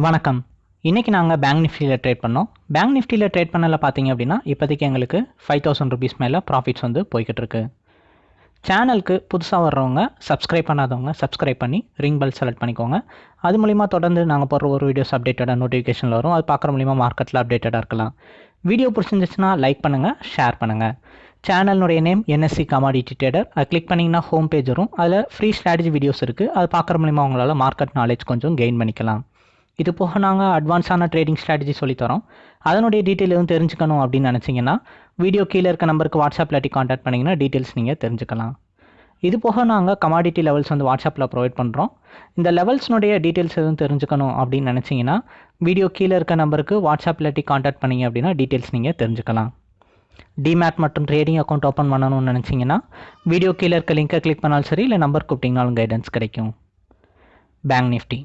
வணக்கம். இன்றைக்கி நாங்கள் பேங்க் நிஃப்டியில் ட்ரேட் பண்ணோம். பேங்க் நிஃப்டியில் ட்ரேட் பண்ணல பார்த்தீங்க அப்படின்னா இப்போதைக்கு எங்களுக்கு ஃபைவ் தௌசண்ட் ருபீஸ் மேலே ப்ராஃபிட்ஸ் வந்து போய்கிட்டு இருக்கு. சேனலுக்கு புதுசாக வர்றவங்க சப்ஸ்கிரைப் பண்ணாதவங்க சப்ஸ்கிரைப் பண்ணி ரிங் பெல் செலக்ட் பண்ணிக்கோங்க. அது மூலிமா தொடர்ந்து நாங்கள் போடுற ஒரு வீடியோஸ் அப்டேட்டடாக நோட்டிஃபிகேஷனில் வரும். அது பார்க்குற மூலிமா மார்க்கெட்டில் அப்டேட்டடாக இருக்கலாம். வீடியோ பிடிச்சிருந்துச்சுன்னா லைக் பண்ணுங்கள் ஷேர் பண்ணுங்கள் சேனலுடைய நேம் என்எஸ்சி கமாடிட்டி ட்ரேடர் அதை கிளிக் பண்ணிங்கன்னா ஹோம் பேஜ் வரும். அதில் ஃப்ரீ ஸ்ட்ராட்டஜி வீடியோஸ் இருக்குது அது பார்க்குற மூலிமா உங்களால் மார்க்கெட் நாலேஜ் கொஞ்சம் கெயின் பண்ணிக்கலாம். இது போக நாங்கள் அட்வான்ஸான ட்ரேடிங் ஸ்ட்ராட்டஜி சொல்லித்தரோம் அதனுடைய டீட்டெயில் எதுவும் தெரிஞ்சுக்கணும் அப்படின்னு நினச்சிங்கன்னா வீடியோ கீழே இருக்க நம்பருக்கு வாட்ஸ்அப்பில் டி காண்டாக்ட் பண்ணிங்கன்னா டீட்டெயில்ஸ் நீங்கள் தெரிஞ்சுக்கலாம். இது போக நாங்கள் கமாடிட்டி லெவல்ஸ் வந்து வாட்ஸ்அப்பில் ப்ரொவைட் பண்ணுறோம் இந்த லெவல்ஸ்னுடைய டீட்டெயில்ஸ் எதுவும் தெரிஞ்சுக்கணும் அப்படின்னு நினச்சிங்கன்னா வீடியோ கீழே இருக்க நம்பருக்கு வாட்ஸ்அப்பில் டி காண்டாக்ட் பண்ணிங்க அப்படின்னா டீட்டெயில்ஸ் நீங்கள் தெரிஞ்சுக்கலாம். டிமேட் மற்றும் ட்ரேடிங் அக்கௌண்ட் ஓப்பன் பண்ணணும்னு நினச்சிங்கன்னா வீடியோ கீழே இருக்க லிங்கை கிளிக் பண்ணாலும் சரி இல்லை நம்பர் கூப்பிட்டிங்கனாலும் கைடன்ஸ் கிடைக்கும். பேங்க் நிஃப்டி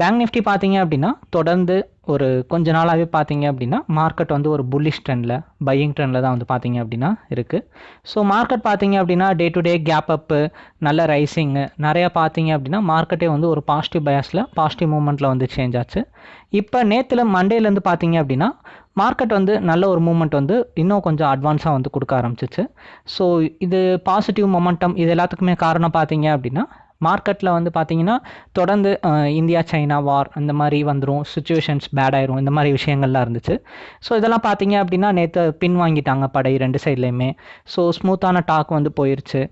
பேங்க் நிஃப்டி பார்த்தீங்க அப்படின்னா தொடர்ந்து ஒரு கொஞ்ச நாளாகவே பார்த்தீங்க அப்படின்னா மார்க்கெட் வந்து ஒரு புல்லிஷ் ட்ரெண்டில் பையிங் ட்ரெண்டில் தான் வந்து பார்த்தீங்க அப்படின்னா இருக்குது ஸோ மார்க்கெட் பார்த்தீங்க அப்படின்னா டே டு டே கேப் அப்பு நல்ல ரைசிங்கு நிறையா பார்த்தீங்க அப்படின்னா மார்க்கெட்டே வந்து ஒரு பாசிட்டிவ் பயாஸில் பாசிட்டிவ் மூமெண்ட்டில் வந்து சேஞ்ச் ஆச்சு. இப்போ நேற்றுல மண்டேலேருந்து பார்த்தீங்க அப்படின்னா மார்க்கெட் வந்து நல்ல ஒரு மூமெண்ட் வந்து இன்னும் கொஞ்சம் அட்வான்ஸாக வந்து கொடுக்க ஆரம்பிச்சிச்சு. ஸோ இது பாசிட்டிவ் மொமெண்டம் இது எல்லாத்துக்குமே காரணம் பார்த்தீங்க அப்படின்னா மார்க்கெட்டில் வந்து பார்த்தீங்கன்னா தொடர்ந்து இந்தியா சைனா வார் அந்த மாதிரி வந்துடும் சுச்சுவேஷன்ஸ் பேட் ஆயிரும். இந்த மாதிரி விஷயங்கள்லாம் இருந்துச்சு. ஸோ இதெல்லாம் பார்த்தீங்க அப்படின்னா நேற்று பின் வாங்கிட்டாங்க படை ரெண்டு சைட்லேயுமே. ஸோ ஸ்மூத்தான டாக் வந்து போயிருச்சு.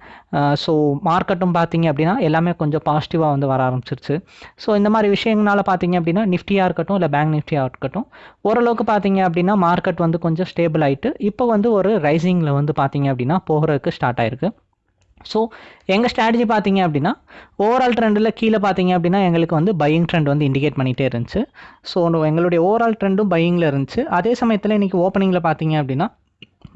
ஸோ மார்க்கெட்டும் பார்த்தீங்க அப்படின்னா எல்லாமே கொஞ்சம் பாசிட்டிவாக வந்து வர ஆரம்பிச்சிருச்சு. ஸோ இந்த மாதிரி விஷயங்களால பார்த்தீங்க அப்படின்னா நிஃப்டியாக இருக்கட்டும் இல்லை பேங்க் நிஃப்டியாக இருக்கட்டும் ஓரளவுக்கு பார்த்தீங்க அப்படின்னா மார்க்கெட் வந்து கொஞ்சம் ஸ்டேபிள் ஆகிட்டு இப்போ வந்து ஒரு ரைசிங்கில் வந்து பார்த்தீங்க அப்படின்னா போகிறதுக்கு ஸ்டார்ட் ஆயிருக்கு. ஸோ எங்கள் ஸ்ட்ராட்டஜி பார்த்தீங்க அப்படின்னா ஓவரால் ட்ரெண்டில் கீழே பார்த்தீங்க அப்படின்னா எங்களுக்கு வந்து பையிங் ட்ரெண்ட் வந்து இண்டிகேட் பண்ணிகிட்டே இருந்துச்சு. ஸோ எங்களுடைய ஓவரால் ட்ரெண்டும் பையிங்கில் இருந்துச்சு. அதே சமயத்தில் இன்றைக்கி ஓப்பனிங்கில் பார்த்தீங்க அப்படின்னா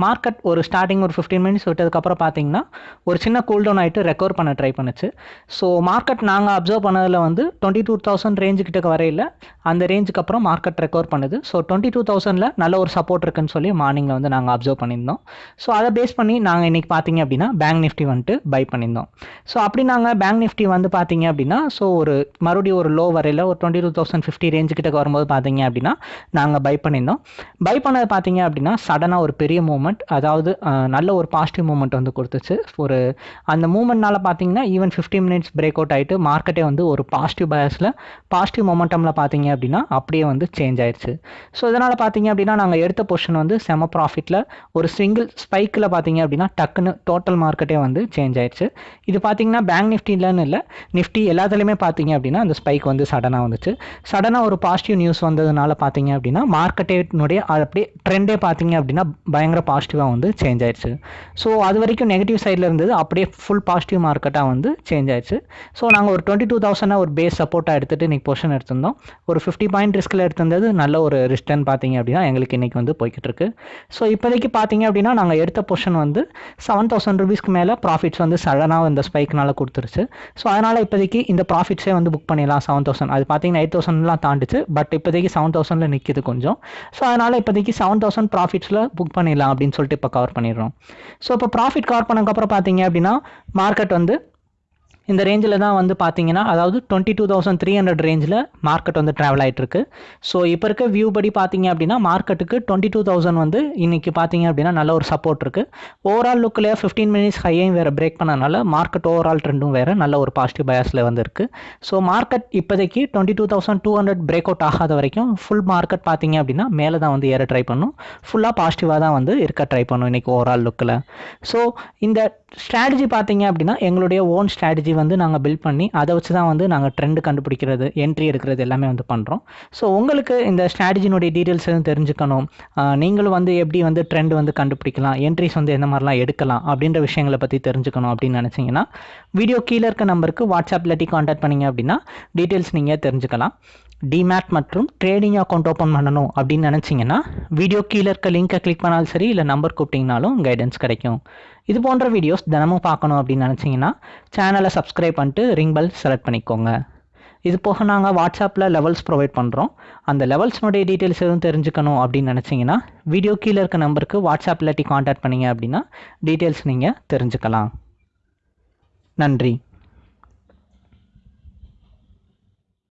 மார்க்கெட் ஒரு ஸ்டார்டிங் ஒரு ஃபிஃப்டீன் மினிட்ஸ் விட்டதுக்கப்புறம் பார்த்தீங்கன்னா ஒரு சின்ன கூல் டவுன் ஆகிட்டு ரெக்கவர் பண்ண ட்ரை பண்ணுச்சு. ஸோ மார்க்கெட் நாங்கள் அப்சர்வ் பண்ணதில் வந்து டுவெண்ட்டி டூ தௌசண்ட் ரேஞ்சு கிட்ட வரையில் அந்த ரேஞ்சுக்கு அப்புறம் மார்க்கெட் ரெக்கவர் பண்ணுது. ஸோ டுவெண்ட்டி டூ தௌசண்டில் நல்ல ஒரு சப்போர்ட் இருக்குன்னு சொல்லி மார்னிங்கில் வந்து நாங்கள் அப்சர்வ் பண்ணியிருந்தோம். ஸோ அதை பேஸ் பண்ணி நாங்கள் இன்றைக்கி பார்த்தீங்க அப்படின்னா பேங்க் நிஃப்டி வந்துட்டு பை பண்ணியிருந்தோம். ஸோ அப்படி நாங்கள் பேங்க் நிஃப்டி வந்து பார்த்தீங்க அப்படின்னா ஸோ ஒரு மறுபடியும் ஒரு லோ வரையில் ஒரு twenty two thousand fifty range கிட்ட வரும்போது பார்த்தீங்க அப்படின்னா நாங்கள் பை பண்ணியிருந்தோம். பை பண்ணது பார்த்தீங்க அப்படின்னா சடனாக ஒரு பெரிய மூமெண்ட் அதாவது நல்ல ஒரு பாசிட்டிவ் மூமெண்ட் வந்து கொடுத்துச்சு. ஒரு அந்த மூமெண்ட்னால பார்த்தீங்கன்னா even fifty minutes break out ஆகிட்டு மார்க்கெட்டே வந்து ஒரு பாசிட்டிவ் பயஸில் பாசிட்டிவ் மொமெண்டமில் பார்த்தீங்க அப்படின்னா அப்படியே வந்து சேஞ்ச் ஆயிடுச்சு ஸோ இதனால் பார்த்தீங்க அப்படின்னா நாங்கள் எடுத்த பொசிஷன் வந்து செம ப்ராஃபிட்டில் ஒரு சிங்கிள் ஸ்பைக்கில் பார்த்தீங்க அப்படின்னா டக்குன்னு டோட்டல் மார்க்கெட்டே வந்து சேஞ்ச் ஆயிடுச்சு இது பார்த்தீங்கன்னா பேங்க் நிஃப்டிலன்னு இல்லை நிஃப்டி எல்லாத்துலேயுமே பார்த்தீங்க அப்படின்னா அந்த ஸ்பைக் வந்து சடனாக வந்துச்சு. சடனாக ஒரு பாசிட்டிவ் நியூஸ் வந்ததுனால பார்த்தீங்க அப்படின்னா மார்க்கெட்டேனுடைய அப்படியே ட்ரெண்டே பார்த்தீங்க அப்படின்னா பயங்கர பாசிட்டிவாக வந்து சேஞ்ச் ஆயிடுச்சு. ஸோ அது வரைக்கும் நெகட்டிவ் சைடில் இருந்தது. அப்படியே ஃபுல் பாசிட்டிவ் மார்க்கெட்டாக வந்து சேஞ்ச் ஆயிடுச்சு. ஸோ நாங்கள் ஒரு டுவெண்ட்டி டூ தௌசண்டாக ஒரு பேஸ் சப்போர்ட்டாக எடுத்துகிட்டு இன்றைக்கி பொசிஷன் எடுத்திருந்தோம். ஒரு ஃபிஃப்டி பாயிண்ட் ரிஸ்கில் எடுத்திருந்தது நல்ல ஒரு ரிஸ்டன் பார்த்தீங்க அப்படின்னா எங்களுக்கு இன்றைக்கி வந்து போய்கிட்டு இருக்கு. ஸோ இப்போதைக்கு பார்த்தீங்க அப்படின்னா நாங்கள் எடுத்த பொசிஷன் வந்து செவன் தௌசண்ட் ருபீஸ்க்கு மேலே ப்ராஃபிட்ஸ் வந்து சடனாக இந்த ஸ்பைக்னால கொடுத்துருச்சு. ஸோ அதனால் இப்போதைக்கு இந்த ப்ராஃபிட்ஸே வந்து புக் பண்ணிடலாம் செவன் தௌசண்ட் அது பார்த்தீங்கன்னா எயிட் தௌசண்ட்லாம் தாண்டிச்சு. பட் இப்போதைக்கு செவன் தௌசண்டில் நிற்கிது கொஞ்சம். ஸோ அதனால் இப்போதைக்கு செவன் தௌசண்ட் ப்ராஃபிட்ஸில் புக் பண்ணிடலாம். அப்படின்னு சொல்லிட்டு இப்போ கவர் பண்ணிடுறோம். ஸோ இப்போ ப்ராஃபிட் கவர் பண்ணக்கப்புறம் பார்த்தீங்க அப்படின்னா மார்க்கெட் வந்து இந்த ரேஞ்சில் தான் வந்து பார்த்தீங்கன்னா அதாவது twenty two thousand three hundred ரேஞ்சில் மார்க்கெட் வந்து ட்ராவல் ஆகிட்டுருக்கு ஸோ இப்போ இருக்க வியூ படி பார்த்தீங்க அப்படின்னா மார்க்கெட்டுக்கு டுவெண்ட்டி டூ தௌசண்ட் வந்து இன்றைக்கி பார்த்தீங்க அப்படின்னா நல்ல ஒரு சப்போர்ட் இருக்குது ஓவரால் லுக்கில் ஃபிஃப்டீன் மினிட்ஸ் ஹையையும் வேறு பிரேக் பண்ணனால மார்க்கெட் ஓவரால் ட்ரெண்டும் வேறு நல்ல ஒரு பாசிட்டிவ் பயாஸில் வந்து ஸோ மார்க்கெட் இப்போதைக்கு twenty two thousand two hundred break out ஆகாத வரைக்கும் ஃபுல் மார்க்கெட் பார்த்தீங்க அப்படின்னா மேலே தான் வந்து ஏற ட்ரை பண்ணும். ஃபுல்லாக பாசிட்டிவாக தான் வந்து இருக்க ட்ரை பண்ணும் இன்றைக்கி ஓவரால் லுக்கில் ஸோ இந்த ஸ்ட்ராட்டஜி பார்த்தீங்க அப்படின்னா எங்களுடைய ஓன் ஸ்ட்ராட்டஜி வந்து நாங்கள் பில்ட் பண்ணி அதை வச்சு தான் வந்து நாங்கள் ட்ரெண்ட் கண்டுபிடிக்கிறது என்ட்ரி எடுக்கிறது எல்லாமே வந்து பண்ணுறோம் ஸோ உங்களுக்கு இந்த ஸ்ட்ராட்டஜினுடைய டீட்டெயில்ஸ் எதுவும் தெரிஞ்சுக்கணும். நீங்களும் வந்து எப்படி வந்து ட்ரெண்ட் வந்து கண்டுபிடிக்கலாம் என்ட்ரிஸ் வந்து எந்த மாதிரிலாம் எடுக்கலாம் அப்படின்ற விஷயங்களை பற்றி தெரிஞ்சுக்கணும் அப்படின்னு நினச்சிங்கன்னா வீடியோ கீழே இருக்க நம்பருக்கு வாட்ஸ்அப் இல்லாட்டி காண்டாக்ட் பண்ணிங்க அப்படின்னா டீட்டெயில்ஸ் நீங்கள் தெரிஞ்சுக்கலாம். டிமேட் மற்றும் ட்ரேடிங் அக்கௌண்ட் ஓப்பன் பண்ணணும் அப்படின்னு நினச்சிங்கன்னா வீடியோ கீழே இருக்க லிங்கை கிளிக் பண்ணாலும் சரி இல்லை நம்பர் கூப்பிட்டிங்கனாலும் கைடன்ஸ் கிடைக்கும். இது போன்ற வீடியோஸ் தினமும் பார்க்கணும் அப்படின்னு நினச்சிங்கன்னா சேனலை சப்ஸ்கிரைப் பண்ணிட்டு ரிங் பெல் செலக்ட் பண்ணிக்கோங்க. இது போக நாங்கள் வாட்ஸ்அப்பில் லெவல்ஸ் ப்ரொவைட் பண்ணுறோம் அந்த லெவல்ஸ்னுடைய டீட்டெயில்ஸ் எதுவும் தெரிஞ்சுக்கணும் அப்படின்னு நினச்சிங்கன்னா வீடியோ கீழே இருக்க நம்பருக்கு வாட்ஸ்அப் இல்லாட்டி காண்டாக்ட் பண்ணிங்க அப்படின்னா டீட்டெயில்ஸ் நீங்கள் தெரிஞ்சுக்கலாம். நன்றி.